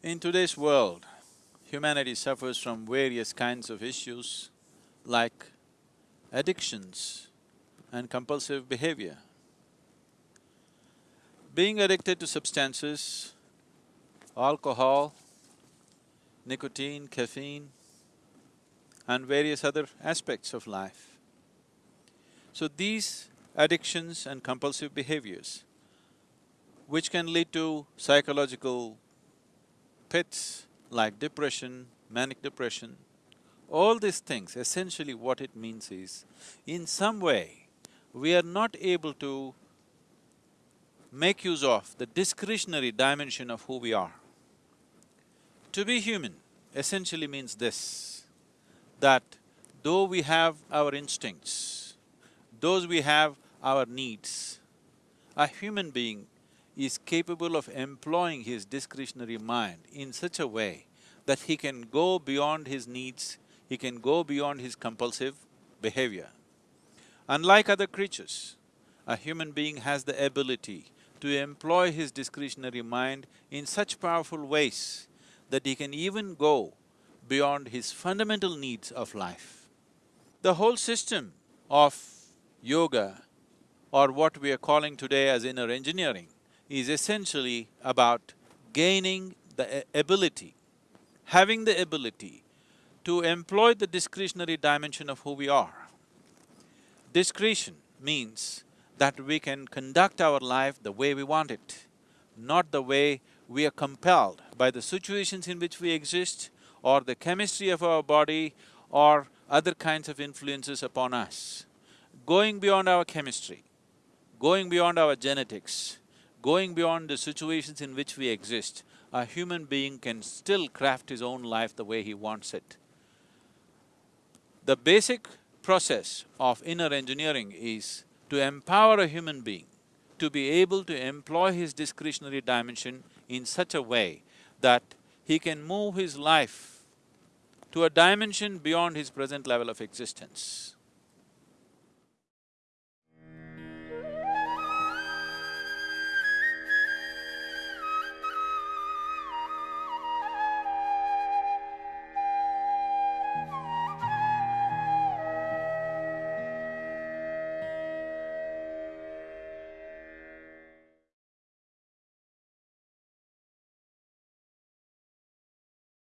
In today's world, humanity suffers from various kinds of issues like addictions and compulsive behavior. Being addicted to substances, alcohol, nicotine, caffeine, and various other aspects of life. So these addictions and compulsive behaviors, which can lead to psychological pits like depression, manic depression, all these things, essentially what it means is, in some way, we are not able to make use of the discretionary dimension of who we are. To be human essentially means this, that though we have our instincts, those we have our needs, a human being is capable of employing his discretionary mind in such a way that he can go beyond his needs, he can go beyond his compulsive behavior. Unlike other creatures, a human being has the ability to employ his discretionary mind in such powerful ways that he can even go beyond his fundamental needs of life. The whole system of yoga or what we are calling today as inner engineering is essentially about gaining the ability, having the ability to employ the discretionary dimension of who we are. Discretion means that we can conduct our life the way we want it, not the way we are compelled by the situations in which we exist or the chemistry of our body or other kinds of influences upon us. Going beyond our chemistry, going beyond our genetics, going beyond the situations in which we exist, a human being can still craft his own life the way he wants it. The basic process of inner engineering is to empower a human being to be able to employ his discretionary dimension in such a way that he can move his life to a dimension beyond his present level of existence.